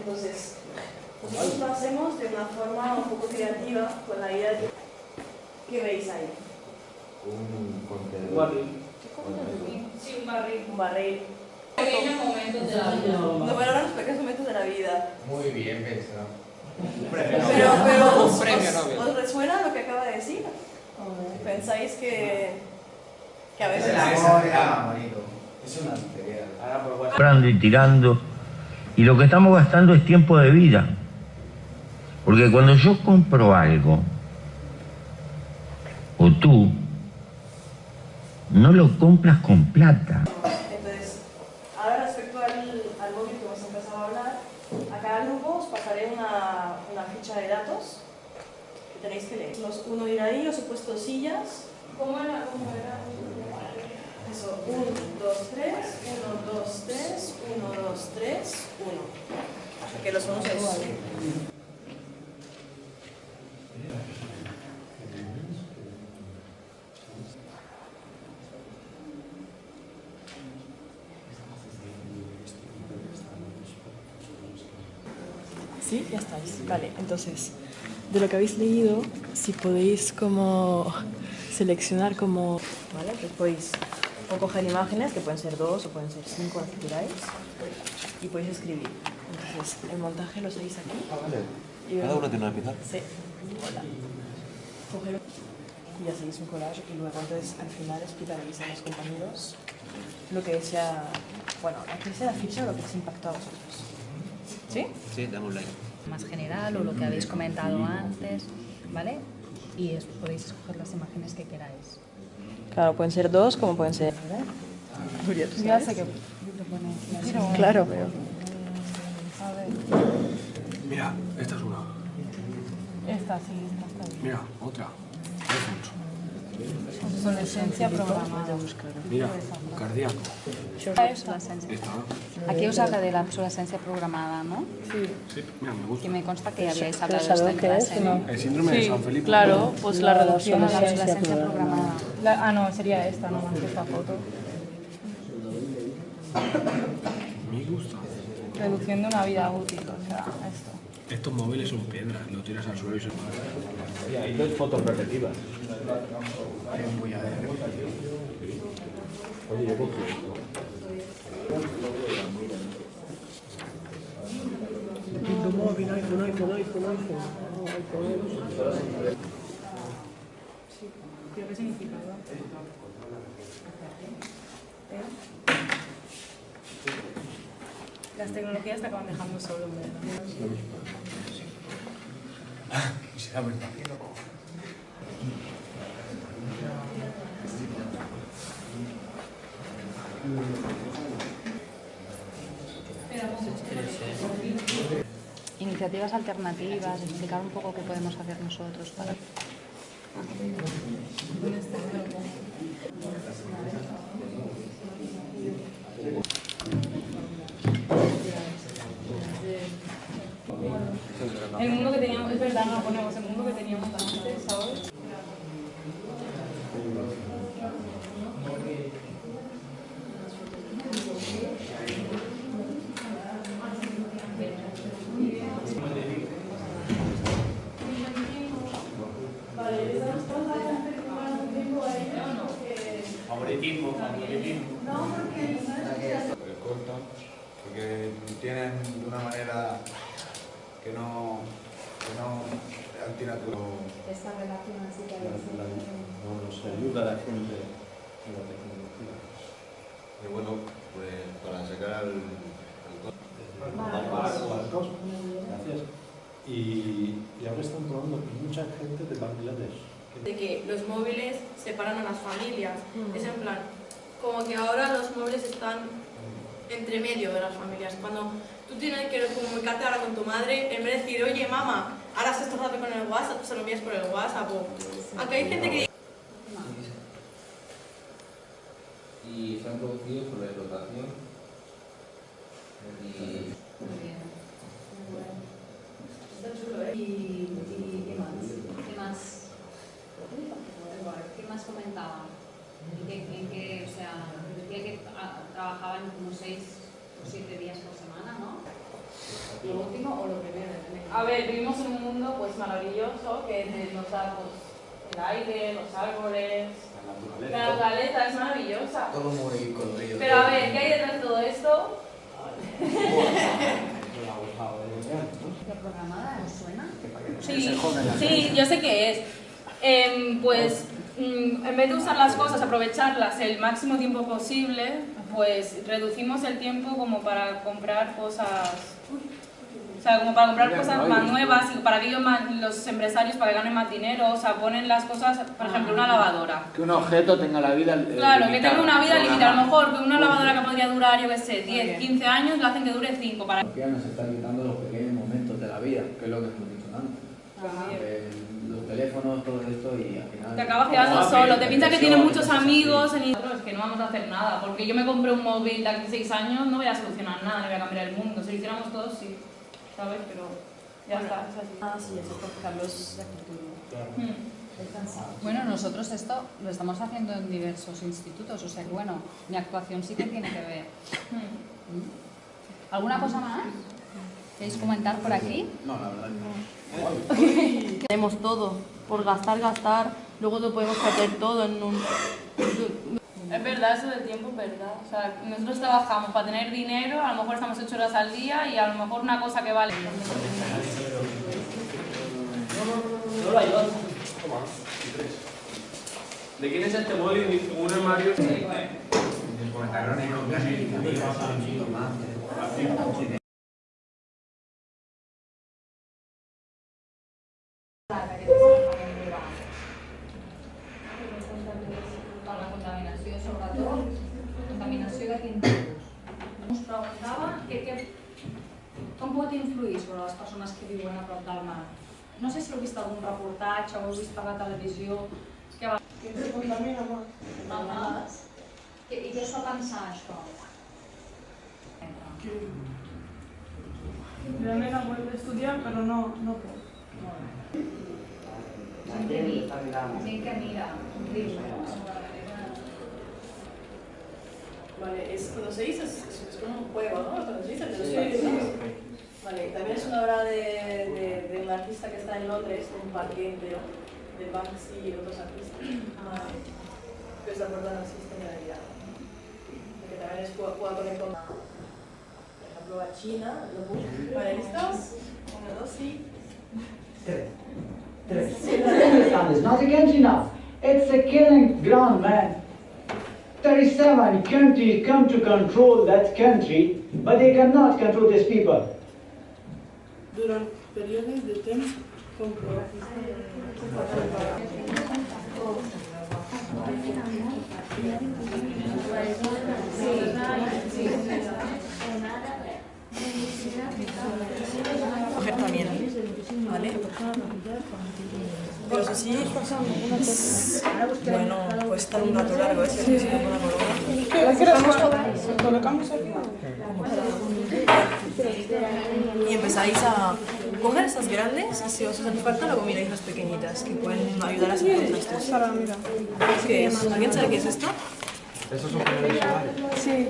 Entonces, nosotros lo hacemos de una forma un poco creativa, con la idea de... ¿Qué veis ahí? Un contenedor. Un barril. Sí, un barril. Un barril. Pequeños momentos de la vida. No valoran los pequeños momentos de la vida. Muy bien pensado. Pero, pero ¿os, Premio os- os resuena lo que acaba de decir? ¿Pensáis que, que a veces... Es una tontería. Ahora por WhatsApp. comprando y tirando. Y lo que estamos gastando es tiempo de vida. Porque cuando yo compro algo, o tú, no lo compras con plata. Entonces, ahora respecto al, al móvil que hemos empezado a hablar, a cada grupo os pasaré una, una ficha de datos que tenéis que leer. Los uno ir ahí, os he puesto sillas. ¿Cómo era? ¿Cómo era? Eso, 1, 2, 3, 1, 2, 3, 1, 2, 3, 1. O sea que los unos es... Sí, ya estáis. Vale, entonces, de lo que habéis leído, si podéis como seleccionar como... Vale, pues podéis o coger imágenes, que pueden ser dos o pueden ser cinco, las que queráis, y podéis escribir. Entonces, el montaje lo seguís aquí. Y Cada uno tiene una pizarra. Sí. Hola. Coger y ya seguís un collage y luego entonces al final explicaréis a los compañeros lo que sea, bueno, lo que sea la ficha o lo que os impactó a vosotros. ¿Sí? Sí, dame un like. más general o lo que habéis comentado antes, ¿vale? Y es- podéis escoger las imágenes que queráis. Claro, pueden ser dos como pueden ser... Nuria, ¿tú Ya sabes? sé que Claro, pero... A ver, Mira, esta es una. esta sí, esta está bien. Mira, otra. Obsolescencia programada. Mira, cardíaco. Obsolescencia. Esta. Aquí os habla de la obsolescencia programada, ¿no? Sí, mira, me Que gusta. me consta que ya habíais hablado de esto en clase, ¿no? El síndrome de San Felipe. Claro, pues la reducción a la obsolescencia programada. La- ah, no, sería esta, no más que esta foto. Me gusta. Reduciendo una vida útil, o sea, esto. Estos móviles son piedras, lo tiras al suelo y se mueve. Y hay dos fotos repetidas. Hay un bulladero. Oye, yo cogí esto. móvil, iPhone, iPhone, iPhone, iPhone. ¿Pero qué significaba? Las tecnologías te acaban dejando solo. Será verdad. Iniciativas alternativas, explicar un poco qué podemos hacer nosotros para... El mundo que teníamos, es verdad, no ponemos el mundo que teníamos antes, ¿sabes? Favoritismo, favoritismo. Porque cortan, porque tienen de una manera que no, que no Esta relación así que No nos ayuda a la gente en la tecnología. Y bueno, pues para sacar al, Gracias. Y, y ahora están probando mucha gente de Bangladesh. De que los móviles separan a las familias. Es en plan, como que ahora los móviles están entre medio de las familias. Cuando tú tienes que comunicarte ahora con tu madre, en vez de decir, oye mamá, ahora se está con el WhatsApp, se lo envías por el WhatsApp. O... Aunque hay gente que y se han producido por la explotación y ¿Y, y qué más? ¿Qué más? ¿Qué más qué, en qué, o sea, decía que ah, trabajaban como seis o siete días por semana, ¿no? ¿Lo último o lo primero? A ver, vivimos en un mundo pues maravilloso que nos da pues, el aire, los árboles, La la naturaleza. es maravillosa. Todo muy colorido. Pero a ver, ¿qué hay detrás de todo esto? ¿La programada os suena? Sí, sí, yo sé qué es. Em, pues mm, en vez de usar las cosas, aprovecharlas el máximo tiempo posible, pues reducimos el tiempo como para comprar cosas, o sea, como para comprar cosas más nuevas y para que ellos más- los empresarios para que ganen más dinero, o sea, ponen las cosas, por ejemplo, una lavadora. Que un objeto tenga la vida eh, Claro, que limitada. tenga una vida limitada. A lo mejor que una lavadora que podría durar, yo qué sé, 10, 15 años, la hacen que dure 5 para... Nos está quitando los pequeños momentos de la vida, que es lo que hemos dicho antes. Eh, los teléfonos, todo esto y al final... Te acabas quedando Ah, solo, te piensas que tienes muchos amigos en Nosotros que no vamos a hacer nada, porque yo me compré un móvil de aquí a 6 años, no voy a solucionar nada, no voy a cambiar el mundo. Si lo hiciéramos todos, sí, ¿sabes? Pero ya está, es así. Ah, sí, eso por cambios de actitud. Mm. Bueno, nosotros esto lo estamos haciendo en diversos institutos, o sea que bueno, mi actuación sí que tiene que ver. Mm. ¿Alguna cosa más? ¿Queréis comentar por aquí? No, la verdad no. Tenemos todo, por gastar, gastar, luego lo podemos meter todo en un... Es verdad, eso del tiempo es verdad. O sea, nosotros trabajamos para tener dinero, a lo mejor estamos 8 horas al día y a lo mejor una cosa que vale. ¿De quién es este móvil? Un armario. 15 tipus. Us preguntava que, que, com pot influir sobre les persones que viuen a prop del mar. No sé si heu vist algun reportatge o heu vist per la televisió que va... Que ens contamina molt. Al mar. I què us fa pensar, això? Que... La nena vuelve estudiar, però no, no puede. Gent que mira, riu. Vale, es, conocéis, es, es, es como un juego, ¿no? ¿Lo conocéis? El de los juegos? Vale, también es una obra de, de, de un artista que está en Londres, un parque entero, de Banksy y otros artistas. Ah, que se abordan realidad. Que también es juega con el con- Por ejemplo, a China, lo. Vale, ¿listos? Uno, dos y... Afghanistan is not against enough. It's a killing ground, man. 37 countries come to control that country, but they cannot control these people. Durante periodos de tiempo. ¿Vale? Pero eso sí, bueno, puede estar un rato largo, ¿eh? Si se pone la. Colocamos aquí. Y empezáis a coger estas grandes y si os hacen falta luego miráis las pequeñitas que pueden ayudar a hacer contrastes. ¿Qué es? ¿Alguien sabe qué es esto? Esos son paneles solares. Sí.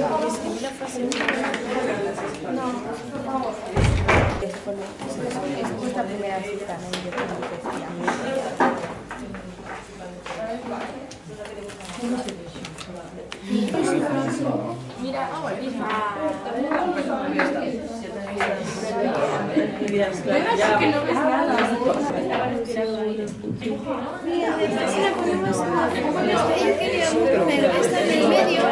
Es la primera cita, ¿no? Y dirás, claro, ya. está en el medio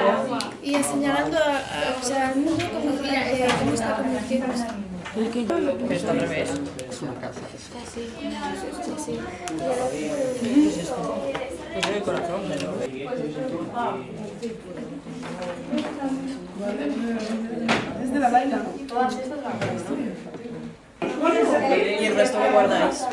y señalando a, a- o sea, al mundo como, eh, cómo está convirtiéndose. Esto al revés. Es una casa. Pues el corazón, pero... Es de la Laila. Y el resto lo guardáis.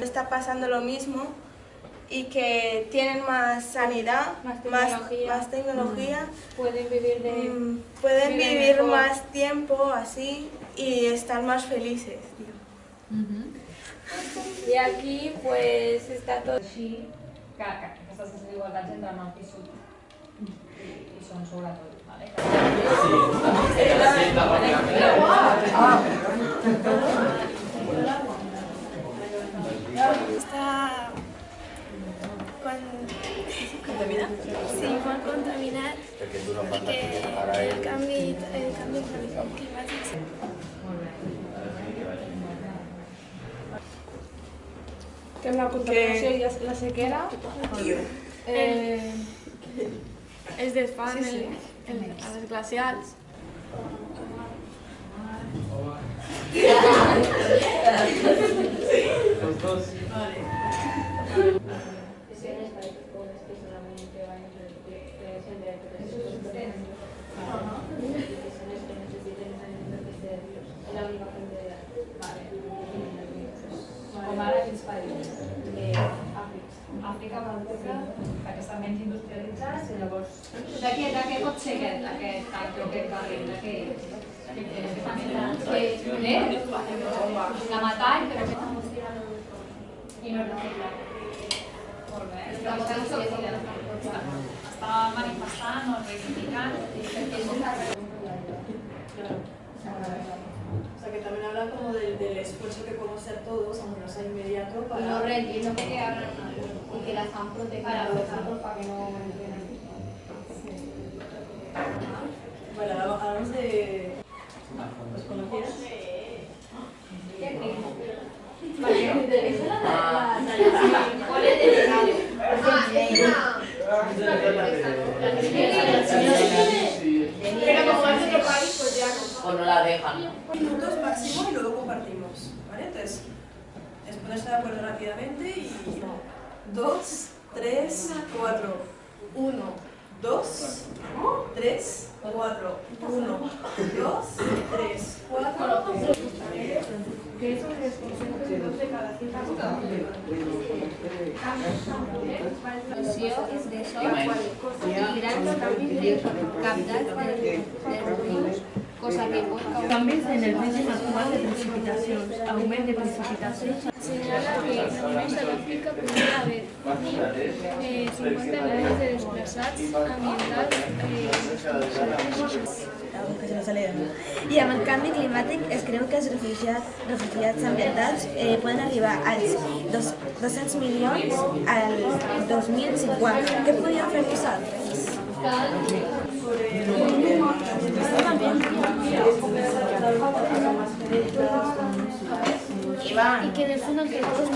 Está pasando lo mismo y que tienen más sanidad, más tecnología. más tecnología, Pueden vivir de... mm, pueden vivir más tiempo así y estar más felices. Y aquí pues está todo... Pis i, i són sobretot. Vale? ¿Contaminada? Sí, molt contaminat Perquè tu no i parles que ara el canvi, el canvi climàtic Que amb la contaminació i la sequera? Eh, es desfan Sí, sí. el, el, a los dos. Vale. Està està manifestant o sea, que también habla como del, del esfuerzo que podemos hacer todos, aunque no sea inmediato, para... No reentiendo que abran y que las han protegido Para que no. Bueno, hablamos de... ¿Los conocías? Pero como es otro país, pues ya no. O no la dejan. Minutos máximo y luego compartimos, ¿vale? Entonces, es ponerse de acuerdo rápidamente y... Dos, tres, cuatro, uno, dos, tres, cuatro, uno, dos, tres, cuatro... Que eso es dos de cada és d'això, i gran canvi captats dels rius, cosa que causar... Canvis en el règim actual de precipitacions, augment de precipitacions. señala que només a l'Àfrica podria haver eh, 50 millones de desplaçats ambientals eh. I amb el canvi climàtic es creu que els refugiats, refugiats ambientals eh, poden arribar als dos, 200 milions al 2050. Què podríem fer nosaltres? Y que que todos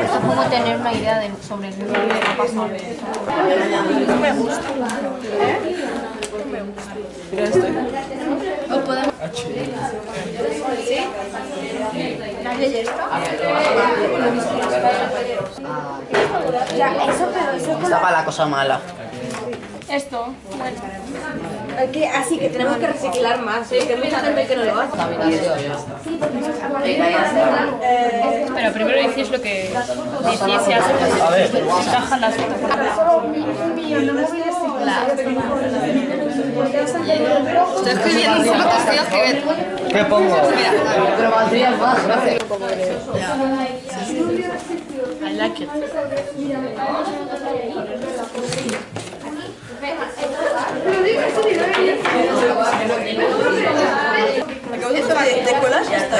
Es como tener una idea de, sobre el mundo que ha pasado. No me gusta. ¿Eh? No me gusta. Pero estoy. Podemos. ¿Sí? Cosa mala. Esto, bueno. Que, así que tenemos que reciclar más, ¿eh? que hay mucha gente que no lo hace. Pero primero decís lo que decís y haces. Estoy escribiendo solo que estoy escribiendo. ¿Qué pongo? Pero valdría más, gracias. I like it. Acabo de hacer de, de colas y ya está.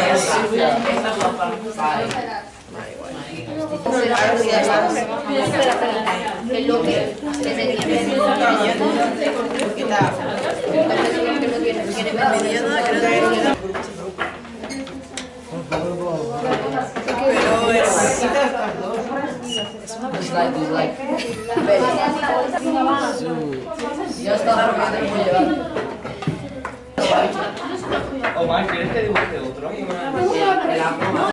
Que lo que se Pero es... Dislike, dislike. Ya está, porque te lo voy a llevar. Omar, ¿quieres que dibuje otro?